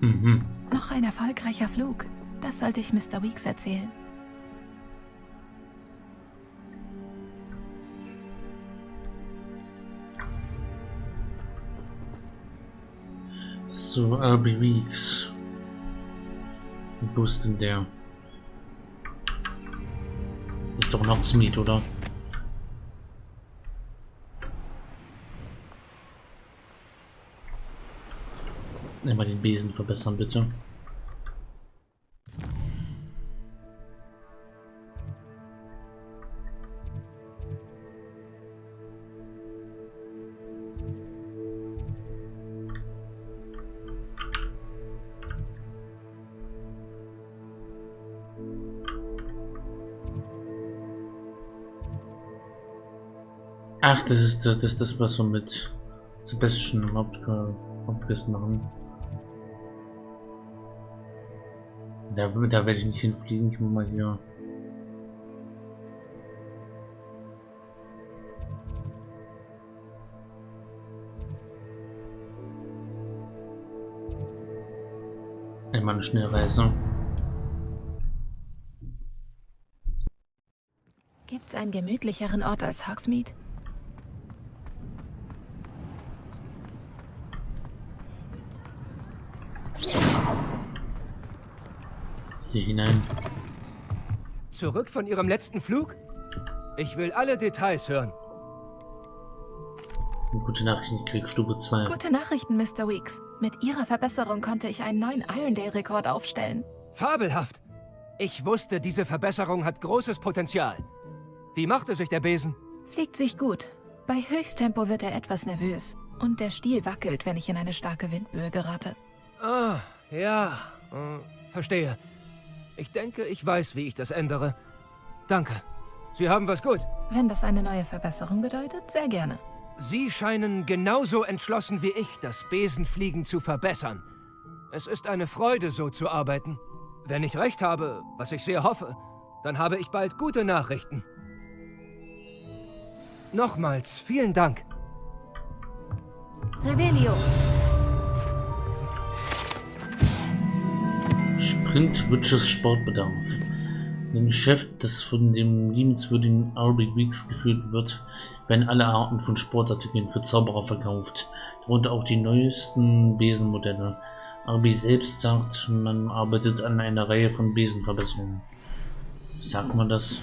Mhm. Noch ein erfolgreicher Flug. Das sollte ich Mr. Weeks erzählen. So, Albie Weeks. Wo ist denn der? Ist doch noch Smith, oder? Immer den Besen verbessern, bitte. Ach, das ist das, das was wir mit Sebastian Hauptquest machen. Da, da werde ich nicht hinfliegen, ich muss mal hier. Einmal eine Schnellreise. Gibt's einen gemütlicheren Ort als Hogsmeade? Hier hinein. Zurück von Ihrem letzten Flug? Ich will alle Details hören. Gute Nachrichten, ich krieg Stufe 2. Gute Nachrichten, Mr. Weeks. Mit Ihrer Verbesserung konnte ich einen neuen Irondale-Rekord aufstellen. Fabelhaft! Ich wusste, diese Verbesserung hat großes Potenzial. Wie machte sich der Besen? Fliegt sich gut. Bei Höchsttempo wird er etwas nervös. Und der Stiel wackelt, wenn ich in eine starke Windböe gerate. Ah, ja. Äh, verstehe. Ich denke, ich weiß, wie ich das ändere. Danke. Sie haben was gut. Wenn das eine neue Verbesserung bedeutet, sehr gerne. Sie scheinen genauso entschlossen wie ich, das Besenfliegen zu verbessern. Es ist eine Freude, so zu arbeiten. Wenn ich recht habe, was ich sehr hoffe, dann habe ich bald gute Nachrichten. Nochmals, vielen Dank. Revelio. Sprint Witches Sportbedarf. Dem Geschäft, das von dem liebenswürdigen Arby Weeks geführt wird, werden alle Arten von Sportartikeln für Zauberer verkauft, darunter auch die neuesten Besenmodelle. Arby selbst sagt, man arbeitet an einer Reihe von Besenverbesserungen. Sagt man das?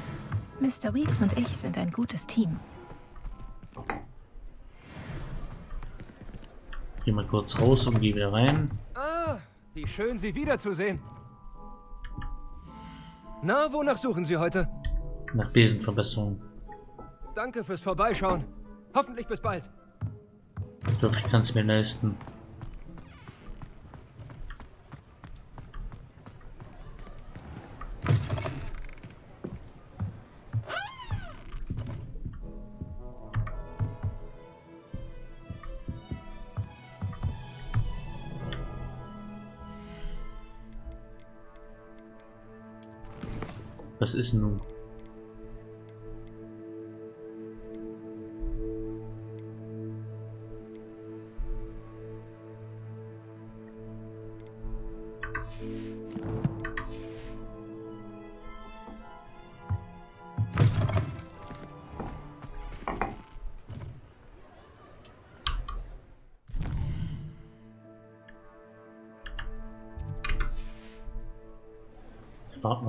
Mr. Weeks und ich sind ein gutes Team. Geh mal kurz raus und geh wieder rein. Ah, wie schön, Sie wiederzusehen. Na, wonach suchen Sie heute? Nach Besenverbesserungen. Danke fürs Vorbeischauen. Hoffentlich bis bald. Ich hoffe, ich kann es mir leisten. Was ist nun?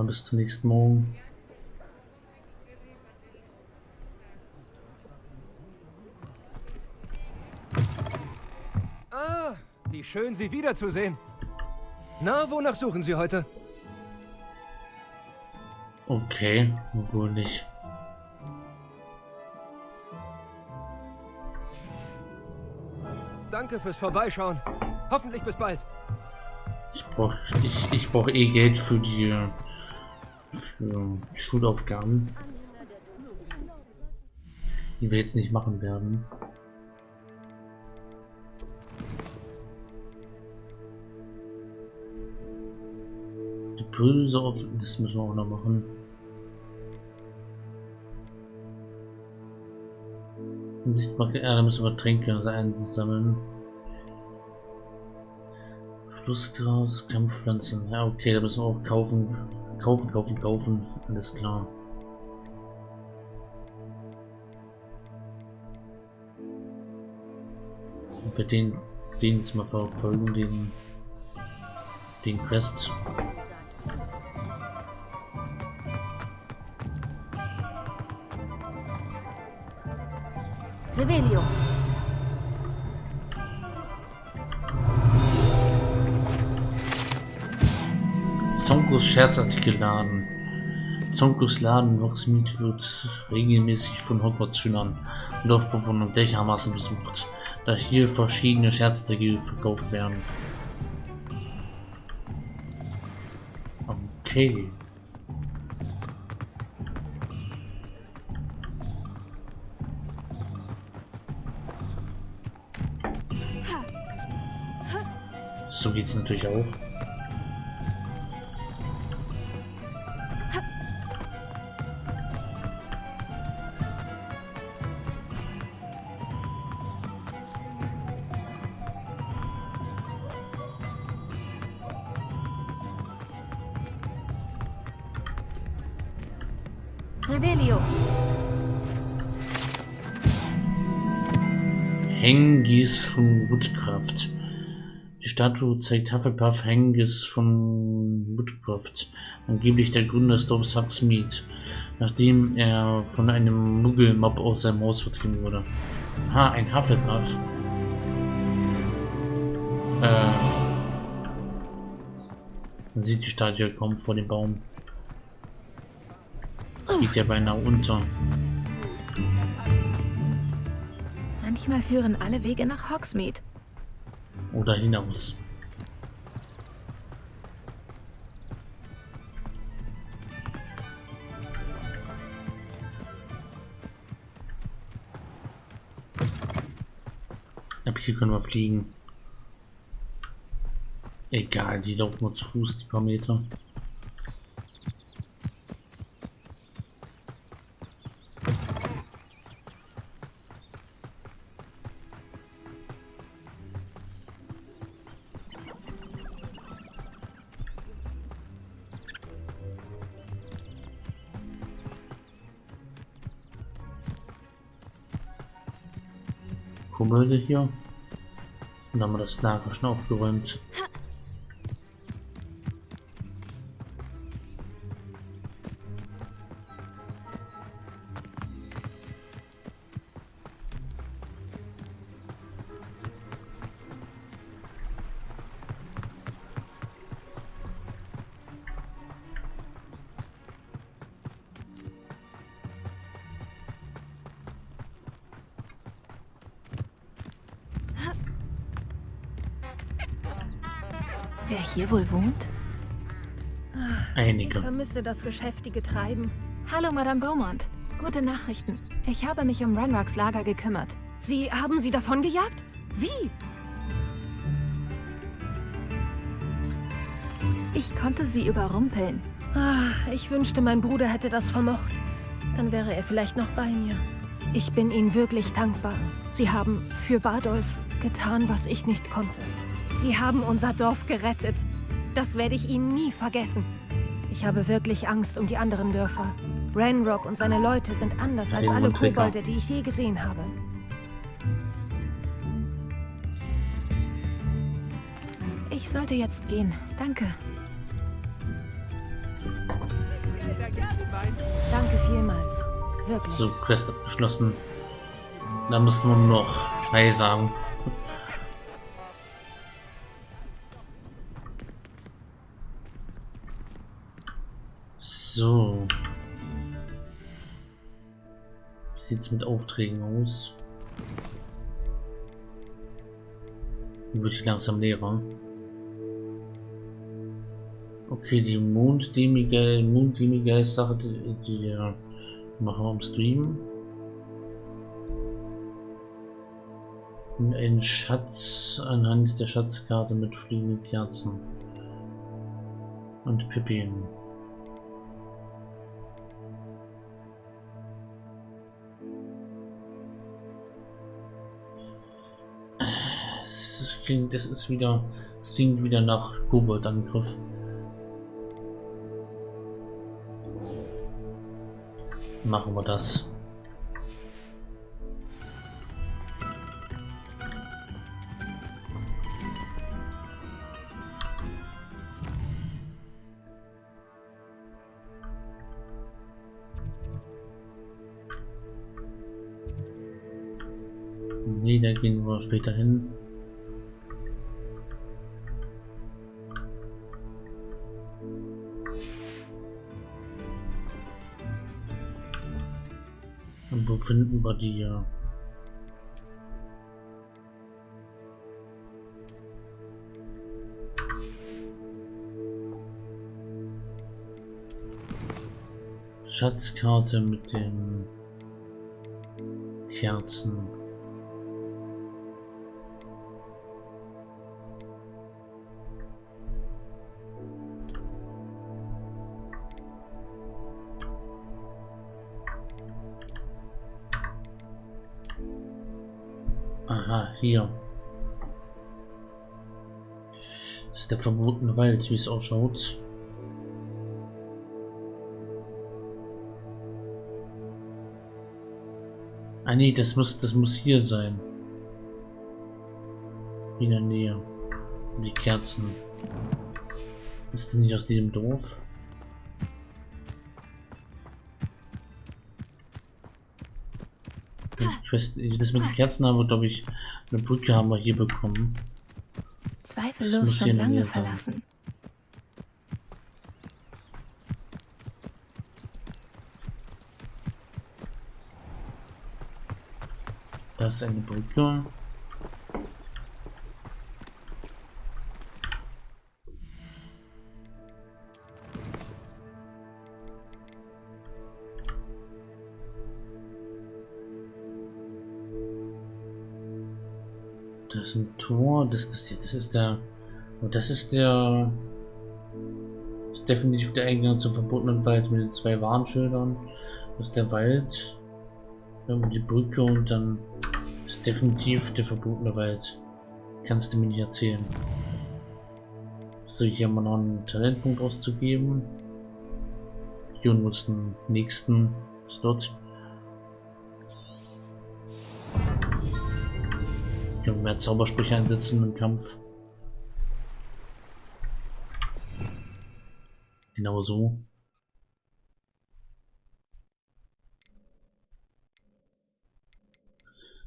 Bis zum nächsten Morgen. Ah, wie schön, Sie wiederzusehen. Na, wonach suchen Sie heute? Okay, wohl nicht. Danke fürs Vorbeischauen. Hoffentlich bis bald. Ich brauche ich, ich brauch eh Geld für die für Schulaufgaben. Die wir jetzt nicht machen werden. Die Pulse auf, das müssen wir auch noch machen. Sichtbar, ja, da müssen wir Tränke einsammeln. Flussgras, Kampfpflanzen. Ja, okay, da müssen wir auch kaufen. Kaufen, kaufen, kaufen. Alles klar. Und bei den, den jetzt mal verfolgen, den, den Quest. Revelio. Zonkos Scherzartikelladen. Zonkos Laden Hogsmeade wird regelmäßig von Hogwarts-Schülern und Dorfbewohnern gleichermaßen besucht, da hier verschiedene Scherzartikel verkauft werden. Okay. So geht's natürlich auch. Von Woodcraft. Die Statue zeigt Hufflepuff Hengis von Woodcraft, angeblich der Gründer des Dorfes Hogsmeade, nachdem er von einem Muggelmob aus seinem Haus vertrieben wurde. Ha, ein Hufflepuff. Äh, man sieht die Statue kaum vor dem Baum. Geht ja beinahe unter. Manchmal führen alle Wege nach Hogsmeade. Oder hinaus. Ab hier können wir fliegen. Egal, die laufen nur zu Fuß, die paar Meter. Kummelde hier. Und dann haben wir das Lager schon aufgeräumt. Hier wohl wohnt? Einige. Vermisse das geschäftige Treiben. Hallo, Madame Beaumont. Gute Nachrichten. Ich habe mich um Renrocks Lager gekümmert. Sie haben sie davon gejagt? Wie? Ich konnte sie überrumpeln. Ah, ich wünschte, mein Bruder hätte das vermocht. Dann wäre er vielleicht noch bei mir. Ich bin Ihnen wirklich dankbar. Sie haben für Badolf getan, was ich nicht konnte. Sie haben unser Dorf gerettet. Das werde ich Ihnen nie vergessen. Ich habe wirklich Angst um die anderen Dörfer. Ranrock und seine Leute sind anders als alle. Kobolde, die ich je gesehen habe. Ich sollte jetzt gehen. Danke. Danke vielmals. Wirklich. So, Quest abgeschlossen. Da müssen wir nur noch Hi sagen. So. Wie sieht's mit Aufträgen aus? Wird langsam leerer. Okay, die Monddemige, Monddemige Sache, die, die äh, machen wir im Stream. Ein Schatz anhand der Schatzkarte mit fliegenden Kerzen. Und Pippin. Klingt- das ist wieder Es klingt wieder nach Kobold-Angriff. Machen wir das. Nee, da gehen wir später hin. Und wo finden wir die? äh, Schatzkarte mit den Kerzen. Hier. Das ist der verbotene Wald, wie es ausschaut. Ah nee, das muss, das muss hier sein. In der Nähe. Die Kerzen. Ist das nicht aus diesem Dorf? Ich weiß, das mit den Kerzen haben wir, glaube ich, eine Brücke haben wir hier bekommen. Das Zweifellos schon lange verlassen. Da ist eine Brücke. Ist ein Tor. Das, das, das ist der. Und das ist der. Ist definitiv der Eingang zum verbotenen Wald mit den zwei Warnschildern. Das ist der Wald. Die Brücke und dann ist definitiv der verbotene Wald. Kannst du mir nicht erzählen. So, hier haben wir noch einen Talentpunkt auszugeben. Hier muss den nächsten Slot. Mehr Zaubersprüche einsetzen im Kampf. Genau so.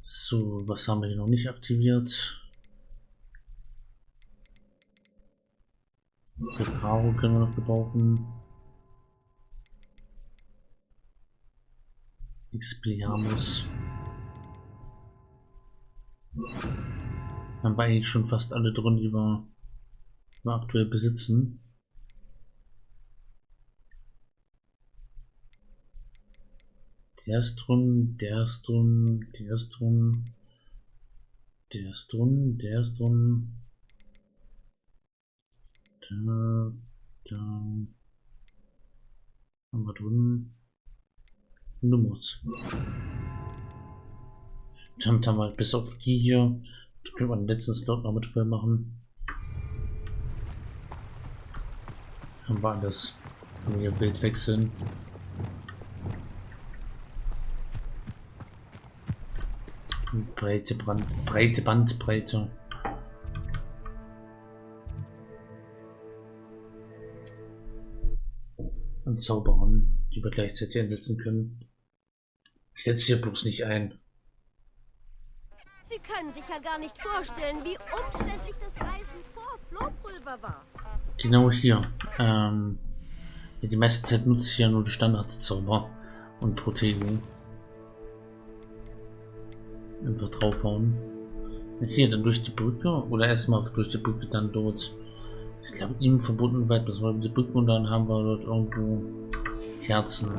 So, was haben wir hier noch nicht aktiviert? Reparo können wir noch gebrauchen. Expelliarmus. Haben wir eigentlich schon fast alle drin, die wir, die wir aktuell besitzen. Der ist drin, der ist drin, der ist drin, der ist drin, der ist drin. Da, da. Haben wir drin. Nummers. Dann haben wir bis auf die hier. Da können wir den letzten Slot noch mit voll machen. Haben wir alles. Können wir Bild wechseln. Breite, Brand, breite Bandbreite. Und Zauberern, die wir gleichzeitig einsetzen können. Ich setze hier bloß nicht ein. Sie können sich ja gar nicht vorstellen, wie umständlich das Reisen vor Flohpulver war. Genau hier. Ähm, die meiste Zeit nutze ich ja nur die Standardzauber und Protego. Einfach draufhauen. Hier, dann durch die Brücke oder erstmal durch die Brücke, dann dort. Ich glaube, ihm verbunden weit bis wir die Brücke und dann haben wir dort irgendwo Herzen.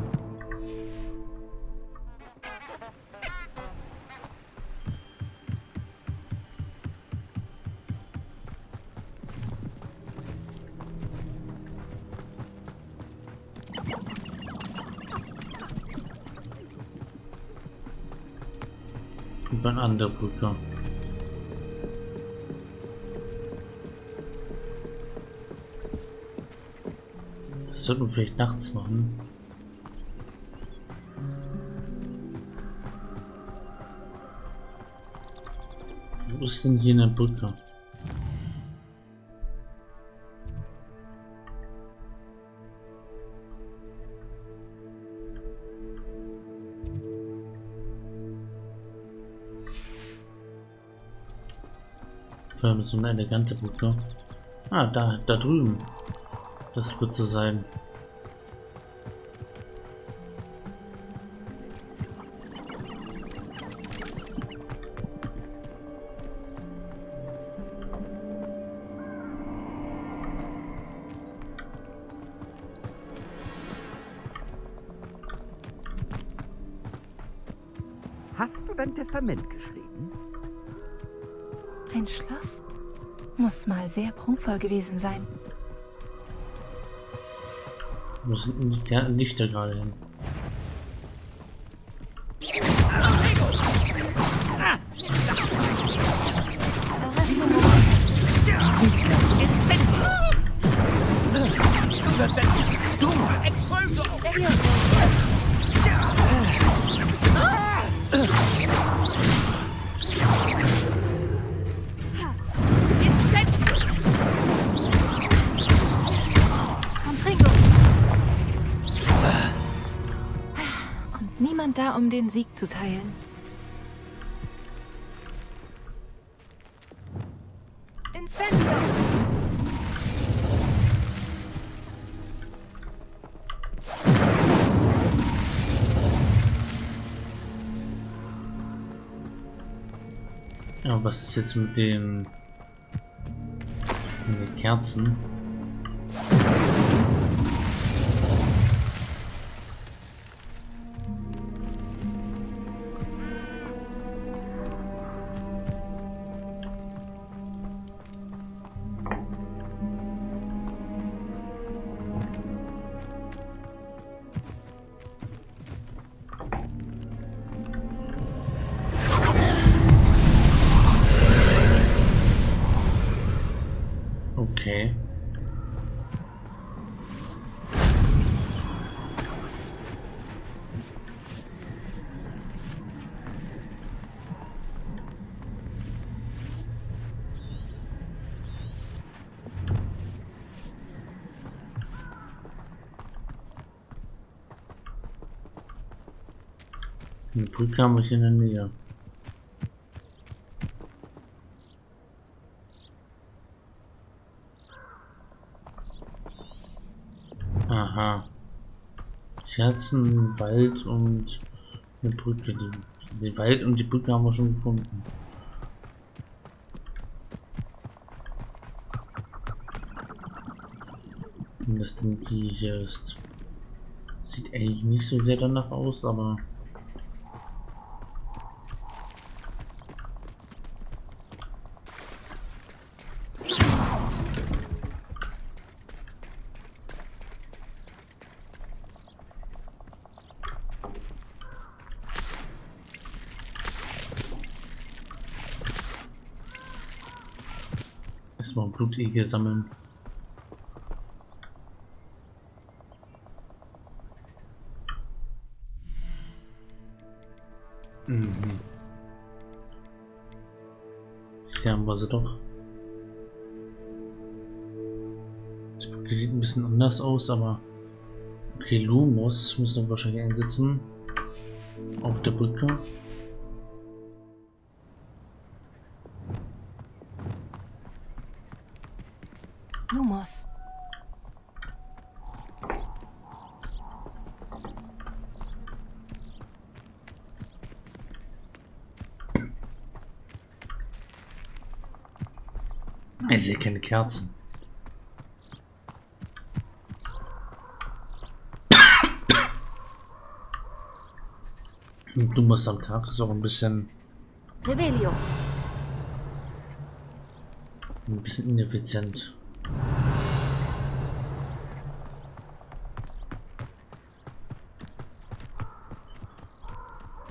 an der Brücke. Das sollten wir vielleicht nachts machen. Wo ist denn hier eine Brücke? Vor allem so eine elegante Brücke. Ah, da, da drüben. Das wird so sein. Sehr prunkvoll gewesen sein. Wo sind denn die Lichter gerade hin? Niemand da, um den Sieg zu teilen. Incendio! Ja, was ist jetzt mit den, mit den Kerzen? Eine Brücke haben wir hier in der Nähe. Aha. Kerzen, Wald und eine Brücke. Die, den Wald und die Brücke haben wir schon gefunden. Und das Ding, die hier ist. Sieht eigentlich nicht so sehr danach aus, aber. Erstmal Blutegel sammeln. Mhm. Hier haben wir sie doch. Die sieht ein bisschen anders aus, aber okay, Lumos müssen wir wahrscheinlich einsetzen auf der Brücke. Lumos. Ich sehe keine Kerzen. Und Du musst am Tag auch ein bisschen, Revelio. ein bisschen ineffizient.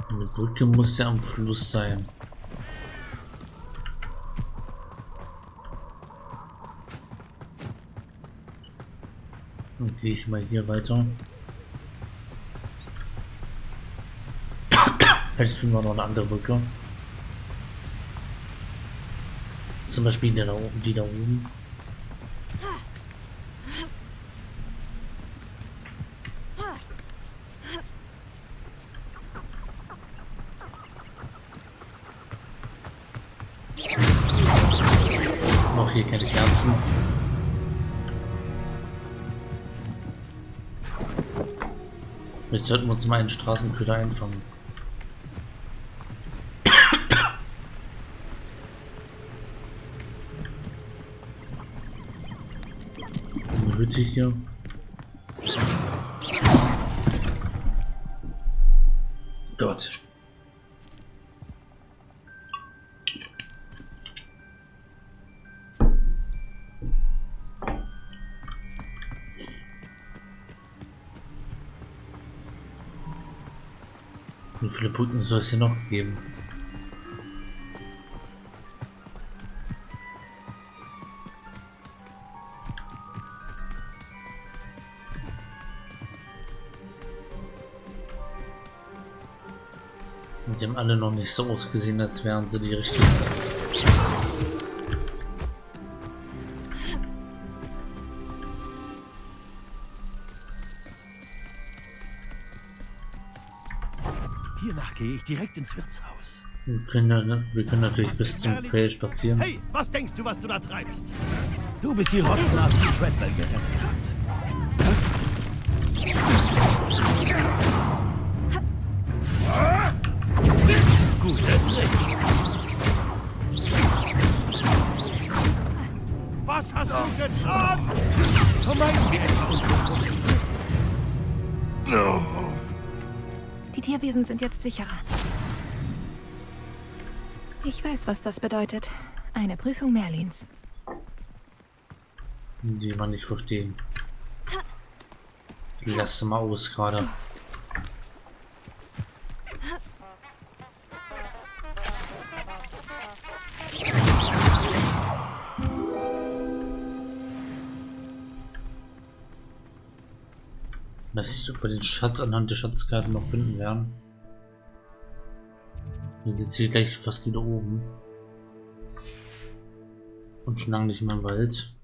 Eine Brücke muss ja am Fluss sein. Dann gehe ich mal hier weiter. Vielleicht finden wir noch eine andere Brücke. Zum Beispiel die da oben. Die da oben. Sollten wir uns mal einen Straßenköder einfangen. Eine Hütte hier. Brücken soll es hier noch geben? Die haben alle noch nicht so ausgesehen, als wären sie die richtigen. Hiernach gehe ich direkt ins Wirtshaus. Wir können, ja- wir können natürlich bis zum Quell spazieren. Hey, was denkst du, was du da treibst? Du bist die Rotznase, die Treadwell gerettet hat. Guter Trick. Was hast du getan? Vermeiden wir etwa unsere Die Tierwesen sind jetzt sicherer. Ich weiß, was das bedeutet. Eine Prüfung Merlins. die man nicht verstehen. Lass mal aus gerade. Weiß nicht, ob den Schatz anhand der Schatzkarte noch finden werden. Sind jetzt hier gleich fast wieder oben. Und schon lange nicht mehr im Wald.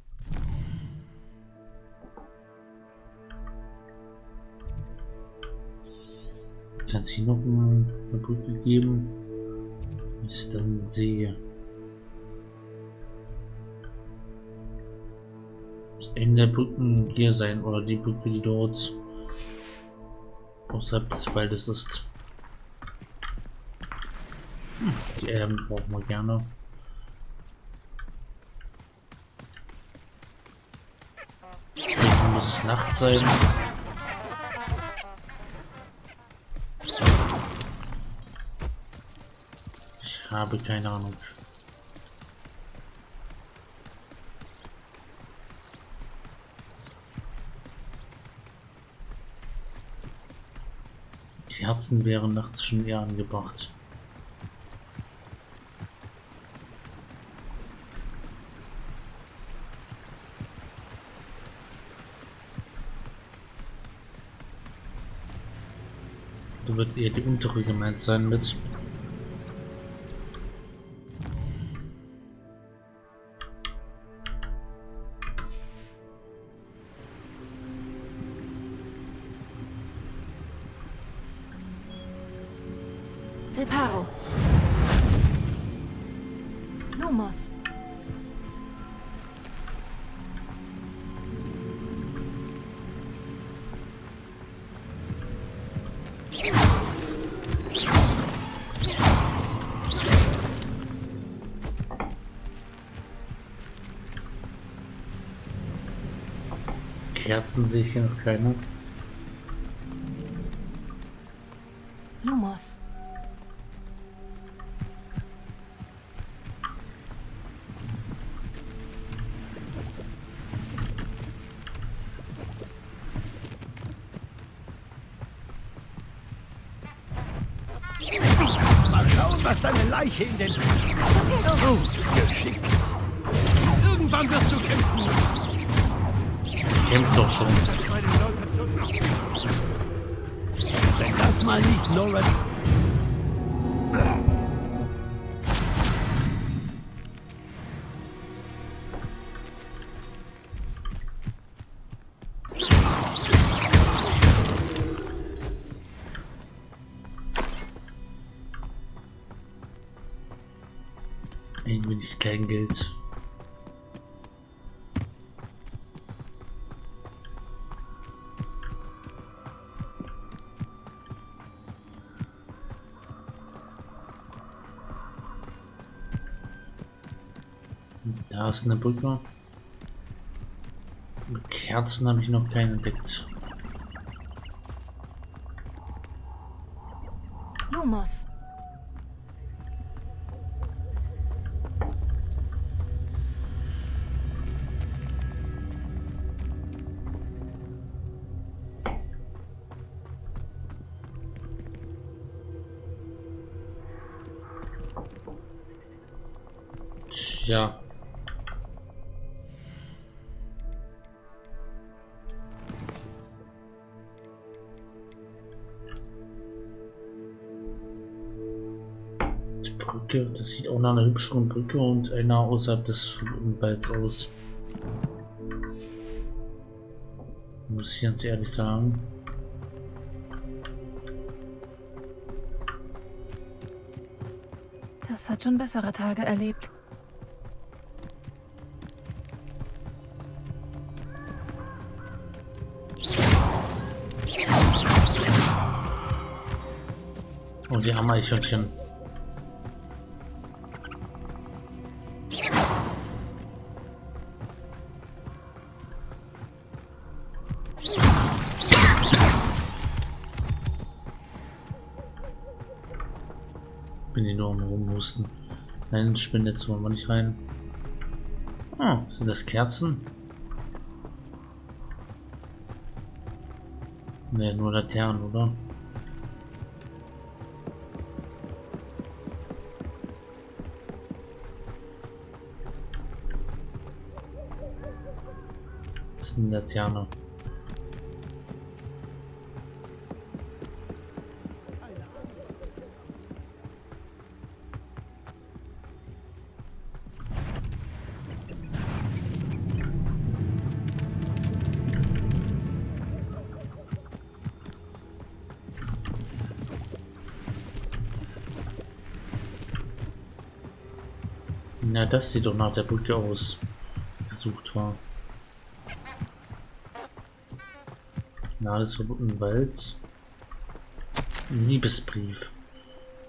Kann es hier noch eine Brücke geben? Ist dann See. Das Ende der Brücken hier sein oder die Brücke, die dort außerhalb des Waldes ist. Die Erben brauchen wir gerne. Vielleicht muss es Nacht sein. Ich habe keine Ahnung. Die Herzen wären nachts schon eher angebracht. Wird eher die untere gemeint sein mit. Kerzen sehe ich hier noch keine. Lumos. Mal schauen, was deine Leiche in den... Oh, geschickt. Irgendwann wirst du kämpfen. Kämpft doch schon. Wenn das mal nicht Laura... Ein wenig Kleingeld. Eine Brücke. Mit Kerzen habe ich noch keine entdeckt. Lumos. Tja. Sieht auch nach einer hübscheren Brücke und einer außerhalb des Walds aus. Muss ich ganz ehrlich sagen. Das hat schon bessere Tage erlebt. Oh, die Ameichhörnchen. Rumhusten. Nein, Spinnnetz wollen wir nicht rein. Ah, sind das Kerzen? Ne, nur Laternen, oder? Das ist eine Laterne. Das sieht doch nach der Brücke aus. Gesucht war. Na, alles verbunden Wald. Liebesbrief.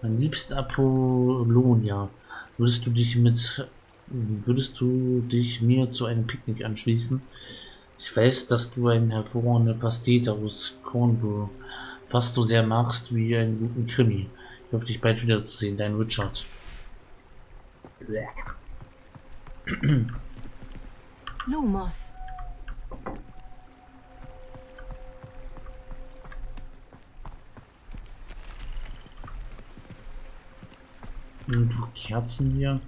Mein liebster Apollonia, würdest du dich mit würdest du dich mir zu einem Picknick anschließen? Ich weiß, dass du eine hervorragende Pastete aus Cornwall fast so sehr magst wie einen guten Krimi. Ich hoffe, dich bald wiederzusehen, dein Richard. Lumos. Irgendwo Kerzen hier.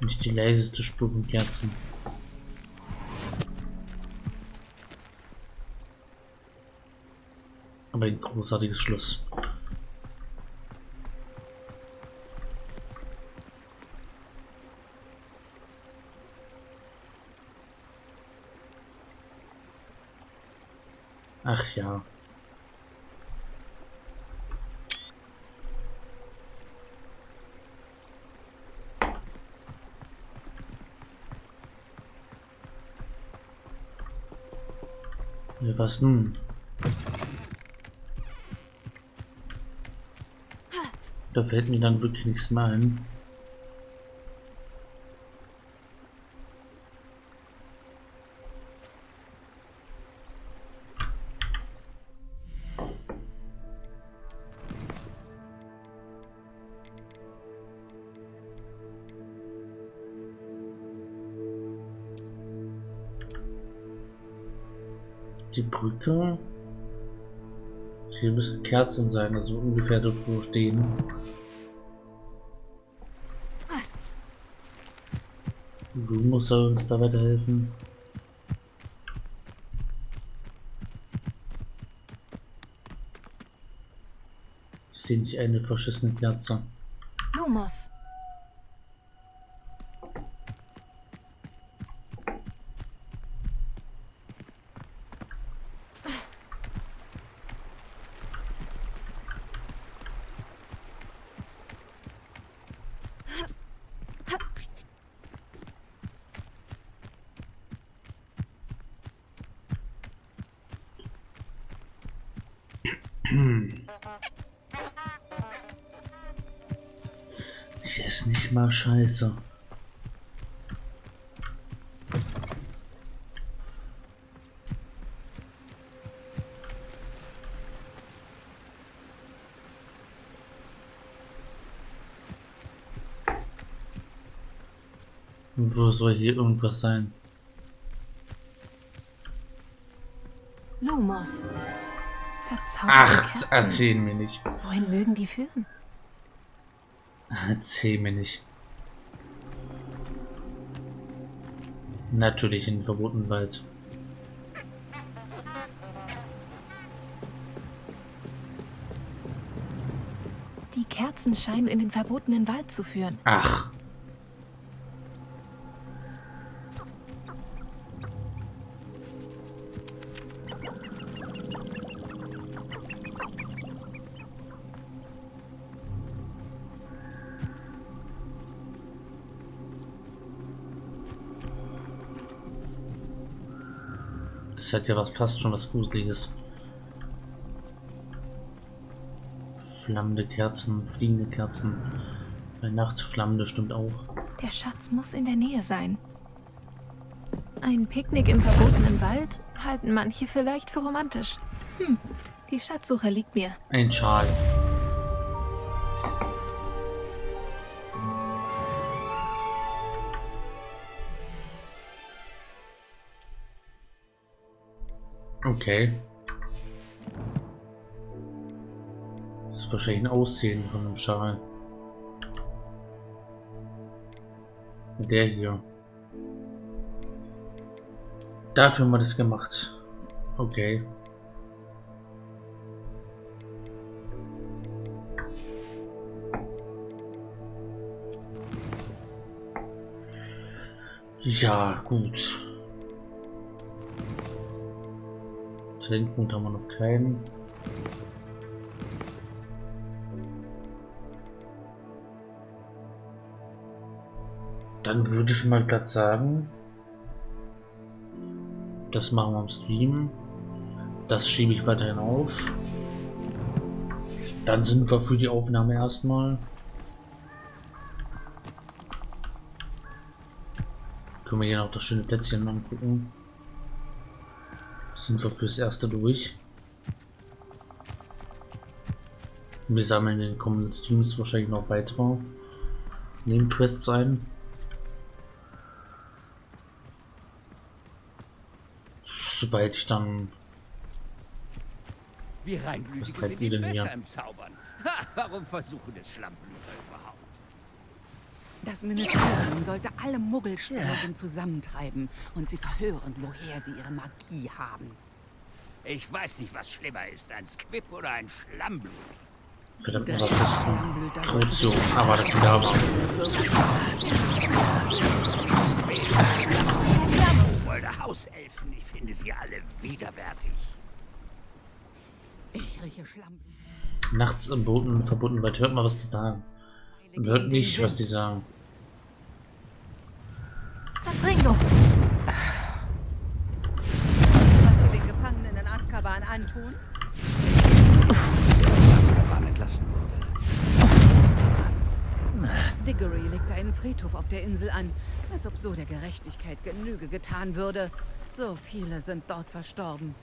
Nicht die leiseste Spur von Kerzen. Aber ein großartiges Schluss. Ach ja. Ja, was nun? Da fällt mir dann wirklich nichts mehr ein. Die Brücke. Hier müssen Kerzen sein, also ungefähr dort wo stehen. Du musst uns da weiterhelfen. Ich sehe nicht eine verschissene Kerze. Lumos, Ich esse nicht mal Scheiße. Wo soll hier irgendwas sein? Lumos. Verzauberte Ach, Kerzen. erzähl mir nicht. Wohin mögen die führen? Erzähl mir nicht. Natürlich in den verbotenen Wald. Die Kerzen scheinen in den verbotenen Wald zu führen. Ach. Das hat ja was, fast schon was Gruseliges. Flammende Kerzen, fliegende Kerzen. Bei Nacht flammende stimmt auch. Der Schatz muss in der Nähe sein. Ein Picknick im verbotenen Wald halten manche vielleicht für romantisch. Hm, die Schatzsuche liegt mir. Ein Schal. Okay. Das ist wahrscheinlich ein Aussehen von einem Schal. Der hier. Dafür haben wir das gemacht. Okay. Ja, gut. Talentpunkt haben wir noch keinen. Dann würde ich mal glatt sagen, das machen wir im Stream. Das schiebe ich weiterhin auf. Dann sind wir für die Aufnahme erstmal. Können wir hier noch das schöne Plätzchen angucken. Sind wir fürs erste durch. Wir sammeln in den kommenden Streams wahrscheinlich noch weitere Nebenquests ein. Sobald ich dann Wie treibt sind ihr die denn hier? besser im Zaubern. Ha, warum versuchen es Schlammblüter? Das Ministerium sollte alle Muggelstämmigen zusammentreiben und sie verhören, woher sie ihre Magie haben. Ich weiß nicht, was schlimmer ist, ein Squib oder ein Schlammblut. verdammt Das Rassisten. Schlammblüter Kreuzung, aber das da war. Wollte Hauselfen, ich finde sie alle widerwärtig. Ich rieche Schlammblüter. Nachts im Boden verbunden weit hört man, was die sagen. Und hört nicht, was die sagen. Was Ringo? was sie den Gefangenen in Azkaban antun? Azkaban entlassen wurde. Diggory legt einen Friedhof auf der Insel an, als ob so der Gerechtigkeit Genüge getan würde. So viele sind dort verstorben.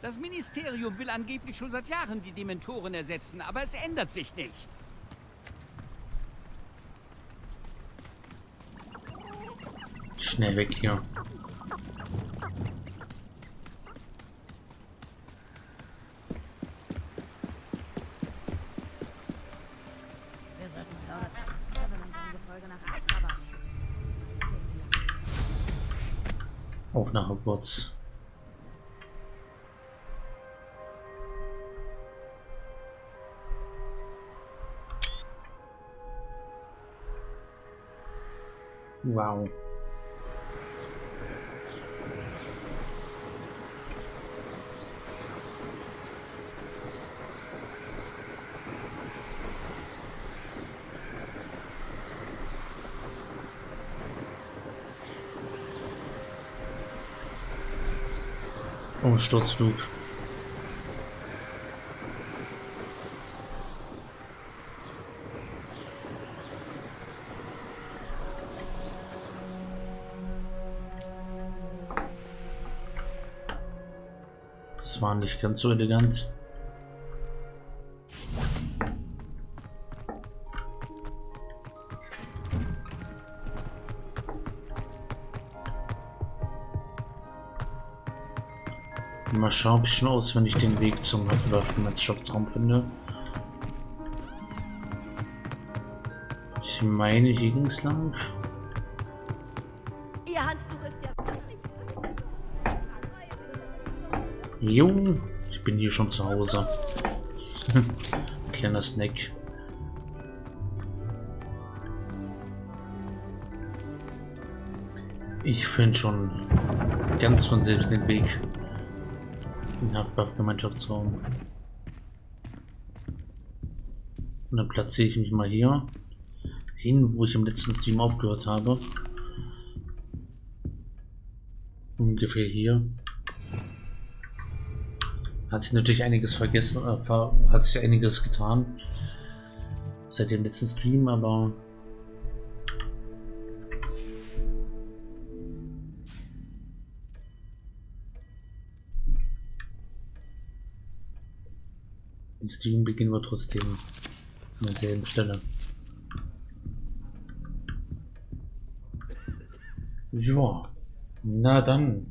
Das Ministerium will angeblich schon seit Jahren die Dementoren ersetzen, aber es ändert sich nichts. Schnell weg hier. Auf nach Hogwarts. Wow. Oh, Sturzflug. Das war nicht ganz so elegant. Ob ich schon aus, wenn ich den Weg zum Waffenmannschaftsraum finde. Ich meine, hier ging es lang. Ihr Handbuch ist ja. Jo, ich bin hier schon zu Hause. Kleiner Snack. Ich finde schon ganz von selbst den Weg den Haftbuff-Gemeinschaftsraum. Und dann platziere ich mich mal hier hin, wo ich im letzten Stream aufgehört habe. Ungefähr hier. Hat sich natürlich einiges vergessen, äh, hat sich einiges getan seit dem letzten Stream, aber den Stream beginnen wir trotzdem an derselben Stelle. Ja, na dann.